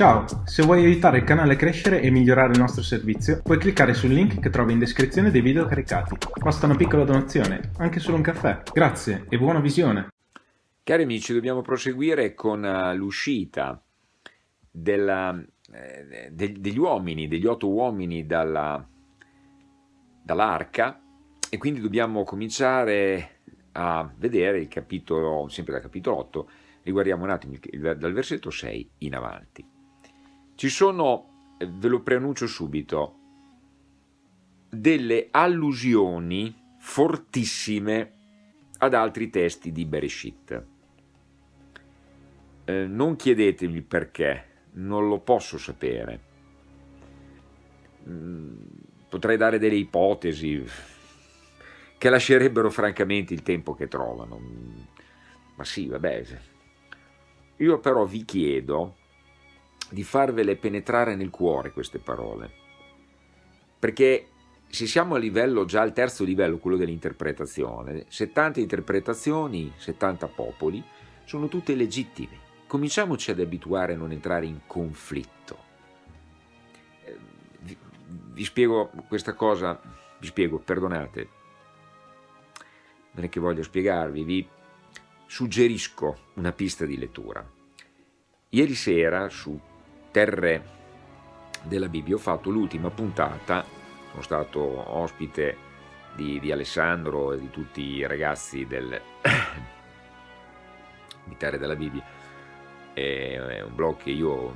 Ciao, se vuoi aiutare il canale a crescere e migliorare il nostro servizio, puoi cliccare sul link che trovi in descrizione dei video caricati. Basta una piccola donazione, anche solo un caffè. Grazie e buona visione! Cari amici, dobbiamo proseguire con uh, l'uscita eh, de, degli uomini, degli otto uomini dall'arca dall e quindi dobbiamo cominciare a vedere il capitolo, sempre dal capitolo 8, riguardiamo un attimo il, dal versetto 6 in avanti. Ci sono, eh, ve lo preannuncio subito, delle allusioni fortissime ad altri testi di Bereshit. Eh, non chiedetemi perché, non lo posso sapere. Mm, potrei dare delle ipotesi che lascerebbero francamente il tempo che trovano. Ma sì, vabbè. Io però vi chiedo di farvele penetrare nel cuore queste parole, perché se siamo a livello, già al terzo livello, quello dell'interpretazione, 70 interpretazioni, 70 popoli, sono tutte legittime. Cominciamoci ad abituare a non entrare in conflitto. Eh, vi, vi spiego questa cosa, vi spiego, perdonate, non è che voglio spiegarvi, vi suggerisco una pista di lettura. Ieri sera su terre della Bibbia. Ho fatto l'ultima puntata, sono stato ospite di, di, Alessandro e di tutti i ragazzi del, di Terre della Bibbia, è un blog che io ho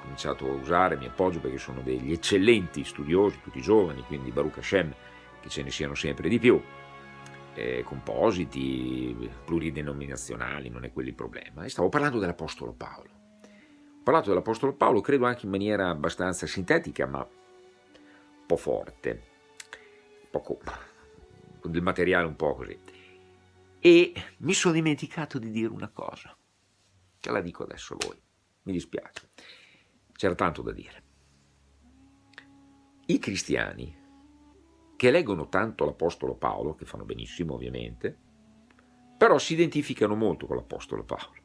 cominciato a usare, mi appoggio perché sono degli eccellenti studiosi, tutti giovani, quindi Baruch Hashem, che ce ne siano sempre di più, eh, compositi, pluridenominazionali, non è quello il problema. E stavo parlando dell'Apostolo Paolo parlato dell'Apostolo Paolo, credo anche in maniera abbastanza sintetica, ma un po' forte, poco, con del materiale un po' così. E mi sono dimenticato di dire una cosa, ce la dico adesso voi, mi dispiace, c'era tanto da dire. I cristiani che leggono tanto l'Apostolo Paolo, che fanno benissimo ovviamente, però si identificano molto con l'Apostolo Paolo.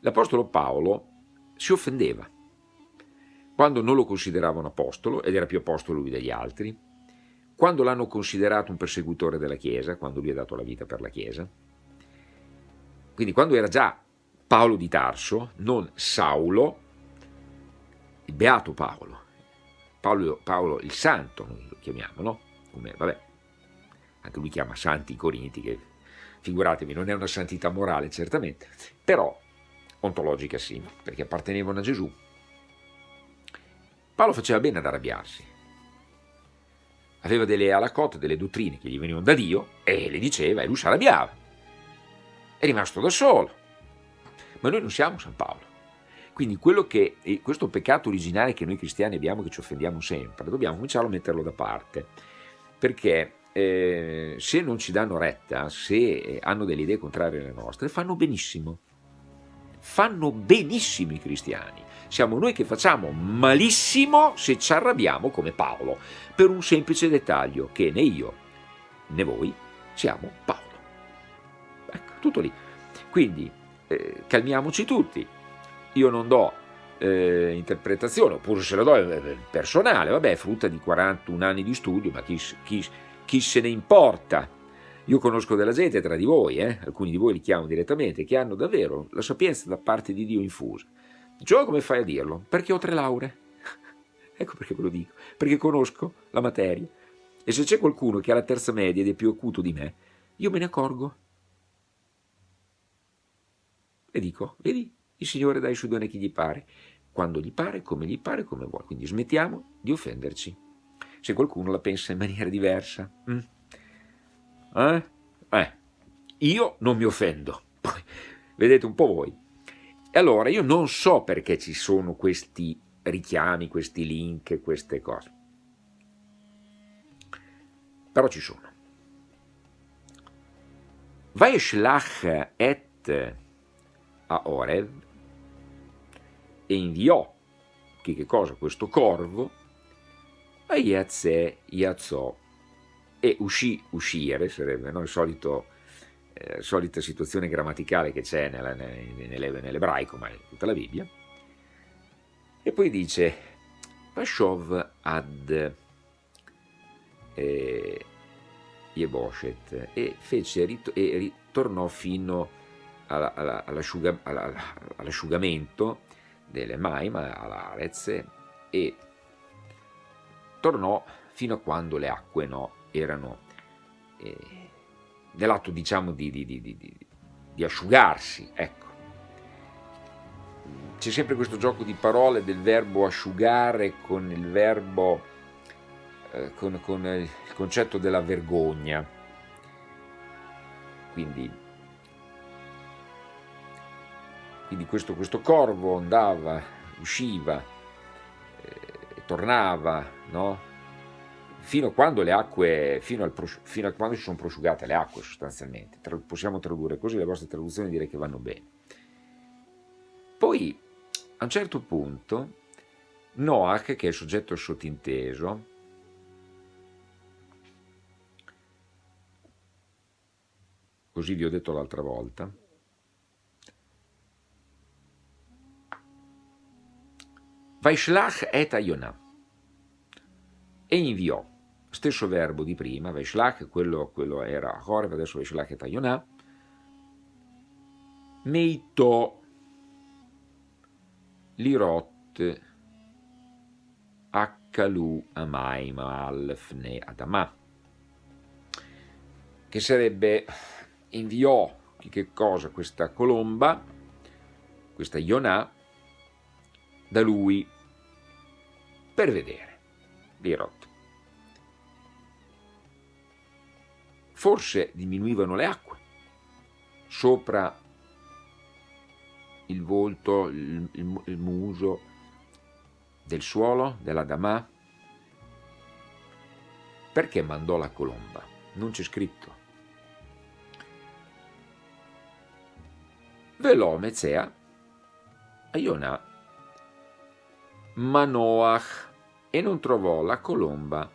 L'Apostolo Paolo si offendeva. Quando non lo consideravano apostolo, ed era più apostolo lui degli altri, quando l'hanno considerato un persecutore della Chiesa, quando lui ha dato la vita per la Chiesa, quindi quando era già Paolo di Tarso, non Saulo, il beato Paolo, Paolo, Paolo il santo, noi lo chiamiamo, no? Come, vabbè, anche lui chiama santi i Corinti, che figuratevi, non è una santità morale certamente, però ontologica sì, perché appartenevano a Gesù. Paolo faceva bene ad arrabbiarsi. Aveva delle alacotte, delle dottrine che gli venivano da Dio e le diceva e lui si arrabbiava. È rimasto da solo. Ma noi non siamo San Paolo. Quindi quello che, questo peccato originale che noi cristiani abbiamo, che ci offendiamo sempre, dobbiamo cominciare a metterlo da parte. Perché eh, se non ci danno retta, se hanno delle idee contrarie alle nostre, fanno benissimo fanno benissimo i cristiani. Siamo noi che facciamo malissimo se ci arrabbiamo come Paolo, per un semplice dettaglio, che né io né voi siamo Paolo. Ecco, tutto lì. Quindi eh, calmiamoci tutti. Io non do eh, interpretazione, oppure se la do eh, personale, vabbè, frutta di 41 anni di studio, ma chi, chi, chi se ne importa? Io conosco della gente tra di voi, eh, alcuni di voi li chiamo direttamente, che hanno davvero la sapienza da parte di Dio infusa. Gio, come fai a dirlo? Perché ho tre lauree. ecco perché ve lo dico, perché conosco la materia. E se c'è qualcuno che ha la terza media ed è più acuto di me, io me ne accorgo. E dico, vedi, il Signore dà i suoi doni a chi gli pare, quando gli pare, come gli pare, come vuole. Quindi smettiamo di offenderci. Se qualcuno la pensa in maniera diversa. Mm. Eh? Eh, io non mi offendo, vedete un po' voi. E allora io non so perché ci sono questi richiami, questi link, queste cose. Però ci sono. Vaishlach et a Orev e inviò che, che cosa? Questo corvo a Yazze Yazzo e uscì, uscire, sarebbe no? solito, eh, solita situazione grammaticale che c'è nell'ebraico, ma in tutta la Bibbia, E poi dice, Vashov ad eh, Yeboshet e, fece, e ritornò fino all'asciugamento delle Maima, all'Arez, e tornò fino a quando le acque no, erano eh, nell'atto diciamo di, di, di, di asciugarsi, ecco. C'è sempre questo gioco di parole del verbo asciugare con il verbo, eh, con, con il concetto della vergogna. Quindi, quindi questo, questo corvo andava, usciva, eh, tornava, no? Fino a quando le acque, fino, al, fino a quando si sono prosciugate le acque sostanzialmente. Possiamo tradurre così, le vostre traduzioni direi che vanno bene. Poi, a un certo punto, Noach, che è il soggetto sottinteso, così vi ho detto l'altra volta, Vaishlach et Ayonah, e inviò stesso verbo di prima, Veshlach, quello, quello era Horeb, adesso Veshlach e Tayonah, Meito, Lirot, Akkalu, Amaim, Alfne, Adamah, che sarebbe, inviò, che cosa, questa colomba, questa Yonah, da lui, per vedere, Lirot. Forse diminuivano le acque sopra il volto, il, il, il muso del suolo, della Damà. Perché mandò la colomba? Non c'è scritto. Velò Mezea a Iona Manoach e non trovò la colomba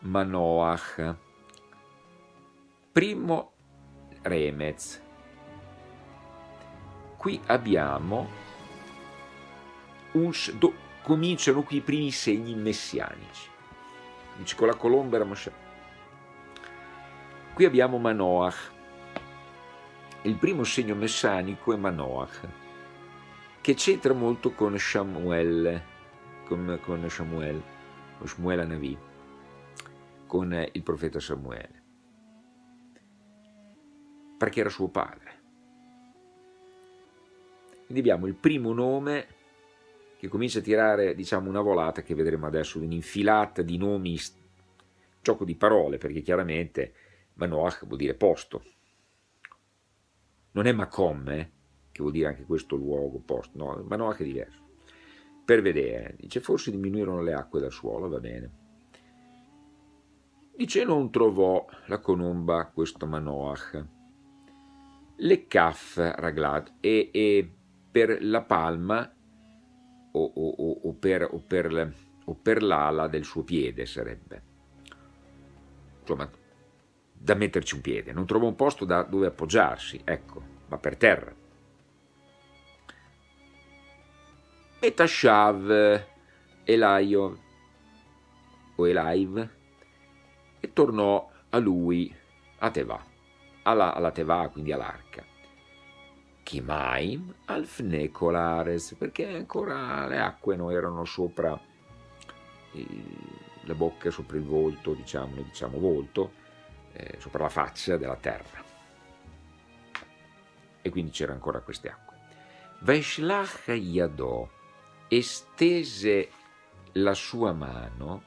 Manoach. Primo Remez. Qui abbiamo un, do, cominciano qui i primi segni messianici. Dice con la colomba era Moshe. Qui abbiamo Manoach. Il primo segno messianico è Manoach, che c'entra molto con Samuel, con, con Samuel, con Shmuel Anavi, con il profeta Samuele perché era suo padre. Quindi abbiamo il primo nome che comincia a tirare diciamo, una volata che vedremo adesso, un'infilata di nomi, gioco di parole, perché chiaramente Manoach vuol dire posto. Non è Macom, eh, che vuol dire anche questo luogo, posto, no, Manoach è diverso. Per vedere, dice forse diminuirono le acque dal suolo, va bene. Dice non trovò la colomba questo Manoach le Kaf Raglat e, e, per la palma o, o, o per, per, per l'ala del suo piede sarebbe. Insomma, da metterci un piede, non trova un posto da dove appoggiarsi, ecco, va per terra. E Tashav Elaio o Elaiv e tornò a lui a Teva alla, alla Teva, quindi all'arca. Chimaim al fnecolares, perché ancora le acque non erano sopra la bocca, sopra il volto, diciamo, diciamo volto, eh, sopra la faccia della terra. E quindi c'erano ancora queste acque. Vaishlach Yadò estese la sua mano,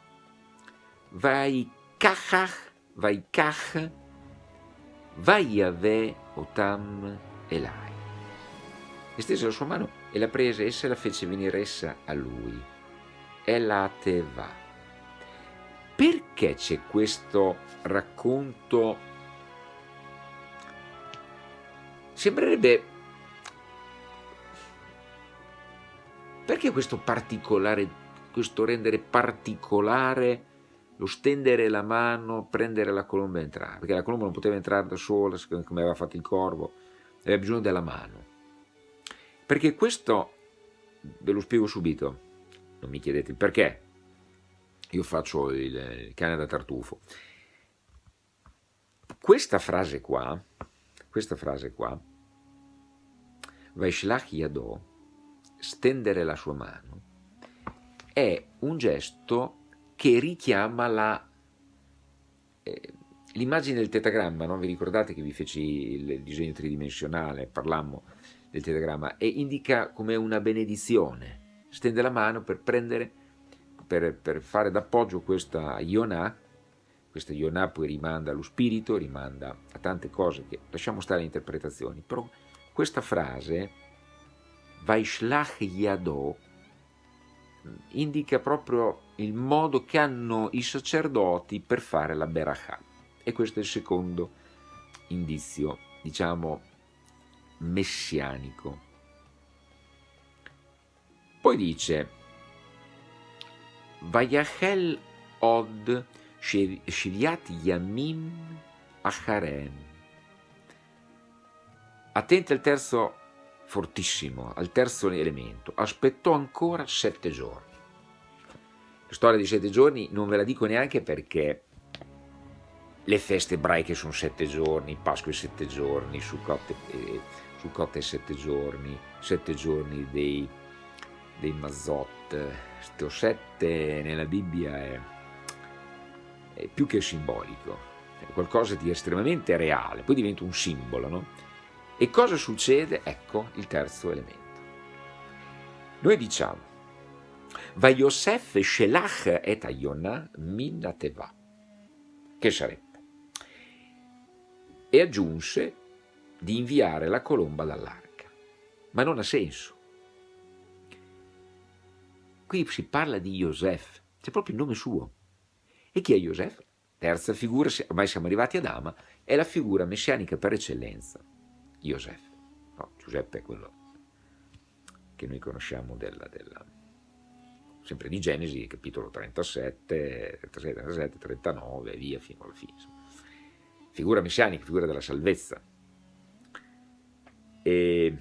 vai kachach, vai kach, Vaiave Otam Elai. Estese la sua mano e la prese essa la fece venire essa a lui. Elateva. Perché c'è questo racconto? Sembrerebbe... Perché questo particolare, questo rendere particolare lo stendere la mano, prendere la colomba e entrare, perché la colomba non poteva entrare da sola, come aveva fatto il corvo, aveva bisogno della mano. Perché questo, ve lo spiego subito, non mi chiedete il perché, io faccio il, il cane da tartufo. Questa frase qua, questa frase qua, Vaishlach Yado, stendere la sua mano, è un gesto che richiama eh, l'immagine del tetagramma, no? vi ricordate che vi feci il disegno tridimensionale, parlammo del tetagramma, e indica come una benedizione, stende la mano per prendere, per, per fare d'appoggio questa Yonah, questa Yonah poi rimanda allo spirito, rimanda a tante cose che lasciamo stare le interpretazioni, però questa frase, Vaishlach Yado, indica proprio il modo che hanno i sacerdoti per fare la Berachah. E questo è il secondo indizio, diciamo, messianico. Poi dice, Vayachel od Shiliat Yamim Acharem. Attenti al terzo fortissimo, al terzo elemento. Aspettò ancora sette giorni. La storia di sette giorni non ve la dico neanche perché le feste ebraiche sono sette giorni, Pasqua è sette giorni, Sukkot eh, è sette giorni, sette giorni dei, dei Mazot. Sto sette nella Bibbia è, è più che simbolico, è qualcosa di estremamente reale, poi diventa un simbolo, no? E cosa succede? Ecco il terzo elemento. Noi diciamo, Va Yosef Shelach et Ayona minateva, che sarebbe? E aggiunse di inviare la colomba dall'arca. Ma non ha senso. Qui si parla di Yosef, c'è proprio il nome suo. E chi è Yosef? Terza figura, ormai siamo arrivati ad Ama, è la figura messianica per eccellenza. Joseph. No, Giuseppe è quello che noi conosciamo della, della, sempre di Genesi, capitolo 37, 37, 37, 39 e via fino alla fine. Figura messianica, figura della salvezza. E,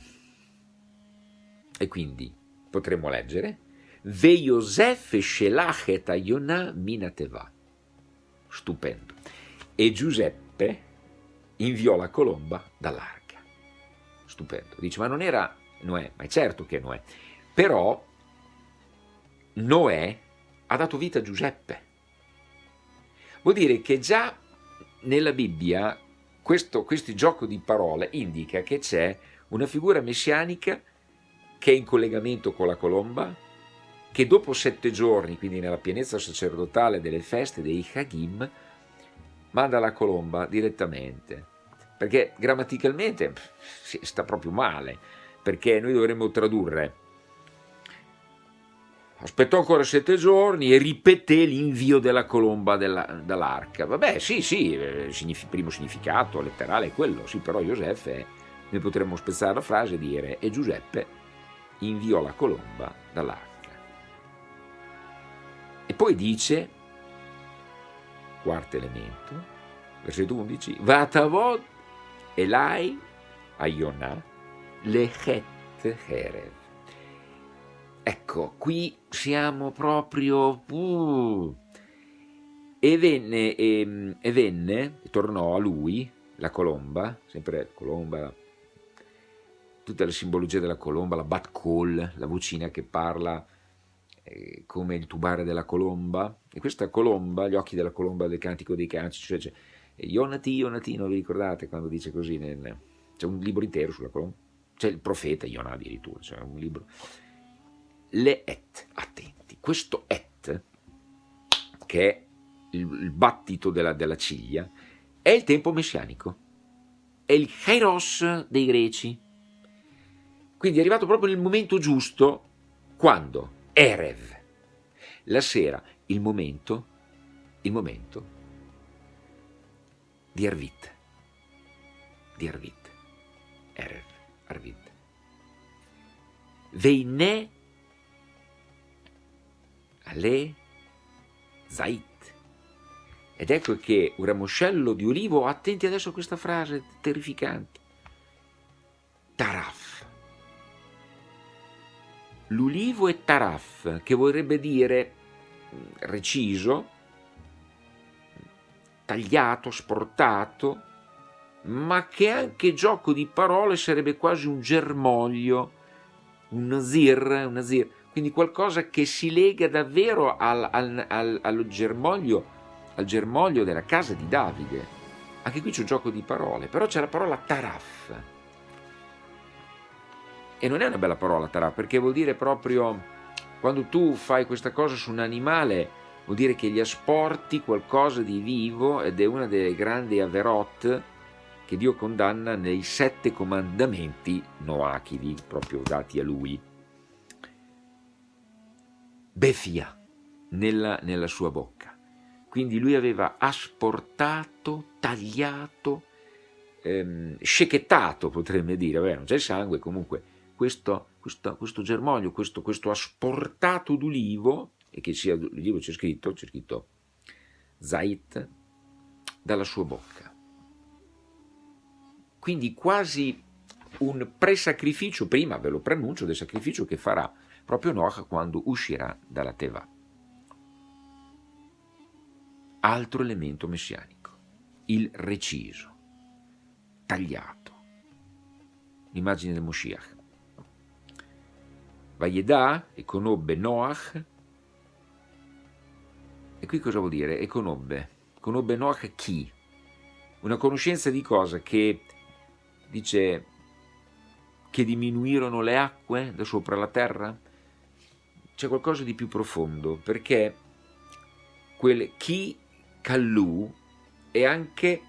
e quindi potremmo leggere Ve Yosef Shelach et Ayonah minateva. Stupendo. E Giuseppe inviò la colomba dall'arca stupendo. Dice, ma non era Noè? Ma è certo che è Noè. Però Noè ha dato vita a Giuseppe. Vuol dire che già nella Bibbia questo, questo gioco di parole indica che c'è una figura messianica che è in collegamento con la colomba, che dopo sette giorni, quindi nella pienezza sacerdotale delle feste dei Hagim, manda la colomba direttamente perché grammaticalmente sta proprio male, perché noi dovremmo tradurre aspettò ancora sette giorni e ripeté l'invio della colomba dall'arca. Vabbè, sì, sì, eh, primo significato letterale è quello, sì, però Giuseppe, noi potremmo spezzare la frase e dire e Giuseppe inviò la colomba dall'arca. E poi dice, quarto elemento, versetto 11, Vatavod Elai Ayonah Lechet Herev. Ecco, qui siamo proprio... Uh, e venne, e, e venne, tornò a lui, la colomba, sempre colomba, tutta la simbologia della colomba, la bat call, la vocina che parla eh, come il tubare della colomba, e questa colomba, gli occhi della colomba del cantico dei canci, cioè, cioè Ionati, Ionati, non vi ricordate quando dice così? Nel... C'è un libro intero sulla colonna, c'è il profeta Ionà addirittura, c'è un libro. Le et, attenti, questo et, che è il, il battito della, della ciglia, è il tempo messianico, è il kairos dei greci. Quindi è arrivato proprio nel momento giusto, quando? Erev, la sera, il momento, il momento di Arvit, di Arvit, Erev, Arvit. Veine Ale Zait. Ed ecco che un ramoscello di ulivo, attenti adesso a questa frase terrificante, Taraf. l'ulivo è taraf, che vorrebbe dire mm, reciso, tagliato, sportato, ma che anche gioco di parole sarebbe quasi un germoglio, un nazir, un nazir quindi qualcosa che si lega davvero al, al, al, germoglio, al germoglio della casa di Davide. Anche qui c'è un gioco di parole, però c'è la parola taraf. E non è una bella parola taraf, perché vuol dire proprio, quando tu fai questa cosa su un animale, vuol dire che gli asporti qualcosa di vivo ed è una delle grandi averot che Dio condanna nei sette comandamenti noachidi, proprio dati a lui. Befia nella, nella sua bocca. Quindi lui aveva asportato, tagliato, ehm, scechettato, potremmo dire, Vabbè, non c'è sangue, comunque questo, questo, questo germoglio, questo, questo asportato d'ulivo, e che sia d'ulivo c'è scritto, c'è scritto Zait, dalla sua bocca quindi quasi un presacrificio, prima ve lo preannuncio, del sacrificio che farà proprio Noach quando uscirà dalla Teva. Altro elemento messianico, il reciso, tagliato, l'immagine del Moshiach. Vayedà e conobbe Noach, e qui cosa vuol dire? E conobbe. Conobbe Noach chi? Una conoscenza di cosa? Che dice che diminuirono le acque da sopra la terra? C'è qualcosa di più profondo, perché quel chi Callu è anche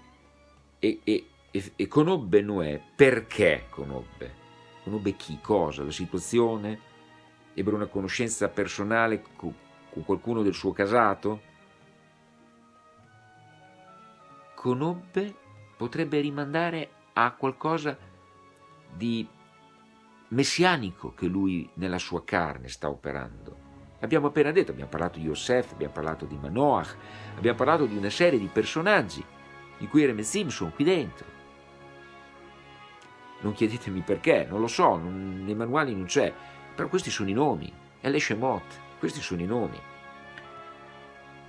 e, e, e, e, conobbe Noè, perché conobbe? Conobbe chi, cosa, la situazione? Ebbe una conoscenza personale con, qualcuno del suo casato? Conobbe potrebbe rimandare a qualcosa di messianico che lui nella sua carne sta operando. Abbiamo appena detto, abbiamo parlato di Yosef, abbiamo parlato di Manoach, abbiamo parlato di una serie di personaggi, di cui Reme Simpson qui dentro. Non chiedetemi perché, non lo so, non, nei manuali non c'è, però questi sono i nomi, è l'Eshemot, questi sono i nomi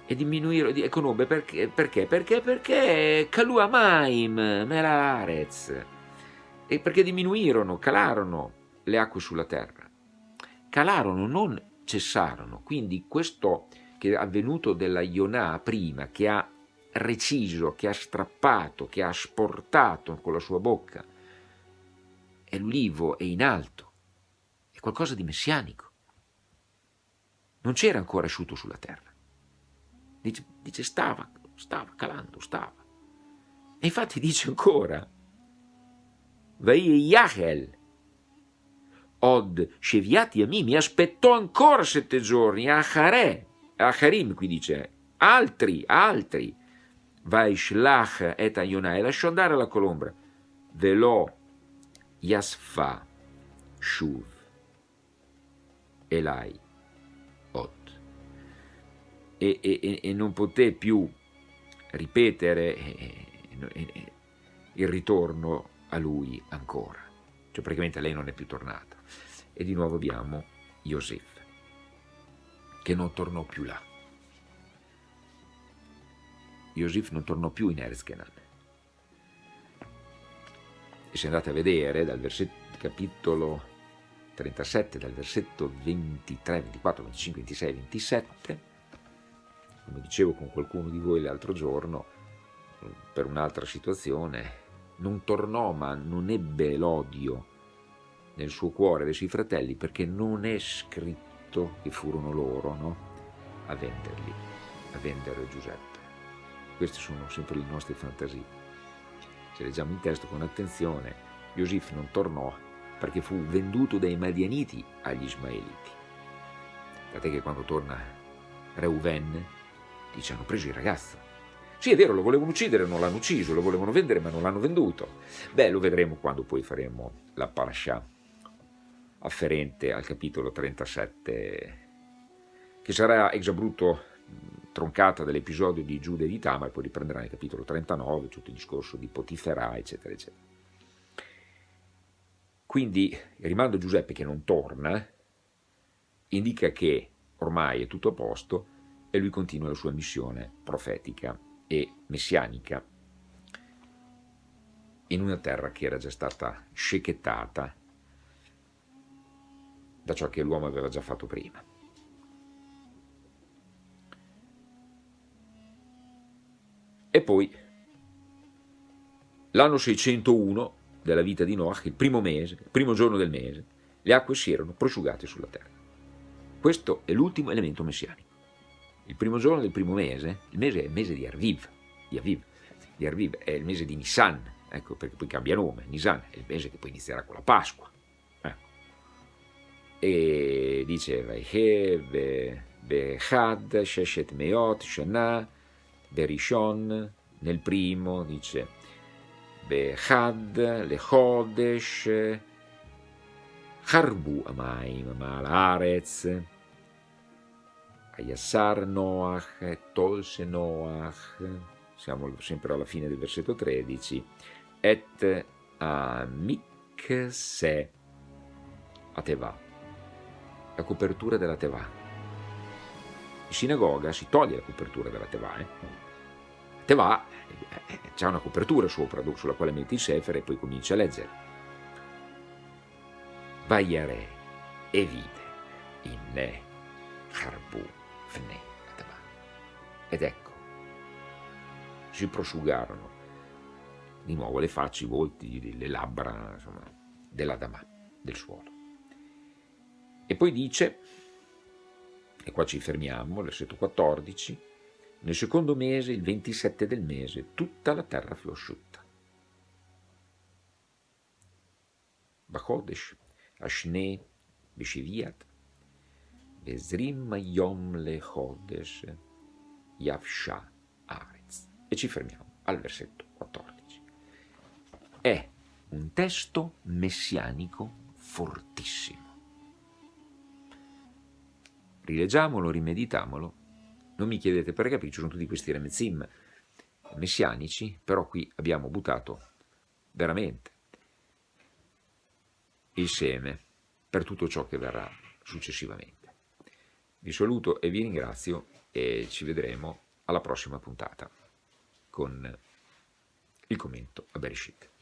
e diminuire, e conobbe perché? Perché? Perché? Perché Kalua Maim, e perché diminuirono, calarono le acque sulla terra. Calarono, non cessarono, quindi questo che è avvenuto della Ionà prima, che ha reciso, che ha strappato, che ha asportato con la sua bocca, è l'ulivo, è in alto, è qualcosa di messianico. Non c'era ancora asciutto sulla terra. Dice, dice stava, stava calando, stava. E infatti dice ancora, Vai Yahel, Od Sheviati Ami, mi aspettò ancora sette giorni, Achare, Acharim qui dice, altri, altri, Vai Shlach et Ayonai, lasciò andare la colombra, Velo Yasfa Shuv Elai e, e, e non poté più ripetere eh, eh, il ritorno a lui ancora. Cioè praticamente lei non è più tornata. E di nuovo abbiamo Yosef, che non tornò più là. Yosef non tornò più in Erzkenan. E se andate a vedere dal versetto, capitolo 37, dal versetto 23, 24, 25, 26, 27, come dicevo con qualcuno di voi l'altro giorno, per un'altra situazione, non tornò ma non ebbe l'odio nel suo cuore dei suoi fratelli perché non è scritto che furono loro no? a venderli, a vendere Giuseppe. Queste sono sempre le nostre fantasie. Se leggiamo il testo con attenzione, Iosif non tornò perché fu venduto dai Madianiti agli Ismaeliti. Tant'è che quando torna Reuven, Dice, hanno preso il ragazzo. Sì, è vero, lo volevano uccidere, non l'hanno ucciso, lo volevano vendere, ma non l'hanno venduto. Beh, lo vedremo quando poi faremo la parasha afferente al capitolo 37, che sarà ex abrupto troncata dall'episodio di Giuda e di Tamar, poi riprenderà nel capitolo 39 tutto il discorso di Potifera, eccetera, eccetera. Quindi, rimando Giuseppe che non torna, indica che ormai è tutto a posto e lui continua la sua missione profetica e messianica in una terra che era già stata scechettata da ciò che l'uomo aveva già fatto prima. E poi, l'anno 601 della vita di Noach, il primo mese, il primo giorno del mese, le acque si erano prosciugate sulla terra. Questo è l'ultimo elemento messianico. Il primo giorno del primo mese, il mese è il mese di Arviv, di Aviv, di Arviv è il mese di Nissan, ecco perché poi cambia nome, Nisan è il mese che poi inizierà con la Pasqua. Ecco. E diceva, Behad, Sheshet Meot, Shana, Berishon, nel primo dice, Behad, Lechodesh, Harbu Amaim, Ayassar Noach, Tolse Noach, siamo sempre alla fine del versetto 13, et amikse a Teva, la copertura della Teva. In sinagoga si toglie la copertura della Teva. Eh? Teva eh, c'è una copertura sopra sulla quale metti il sefer e poi cominci a leggere. Vaiare e vide in ne fne Teva. Ed ecco, si prosciugarono di nuovo le facce, i volti, le labbra insomma, dell'Adamà, del suolo. E poi dice, e qua ci fermiamo, versetto 14, nel secondo mese, il 27 del mese, tutta la terra fu asciutta. Bachodesh, Ashne, Besheviat, Bezrim Yom Lechodesh, Yavsha Arez. E ci fermiamo al versetto 14 è un testo messianico fortissimo. Rileggiamolo, rimeditamolo. Non mi chiedete perché, perché ci sono tutti questi remezim messianici, però qui abbiamo buttato veramente il seme per tutto ciò che verrà successivamente. Vi saluto e vi ringrazio e ci vedremo alla prossima puntata con il commento a Bereshit.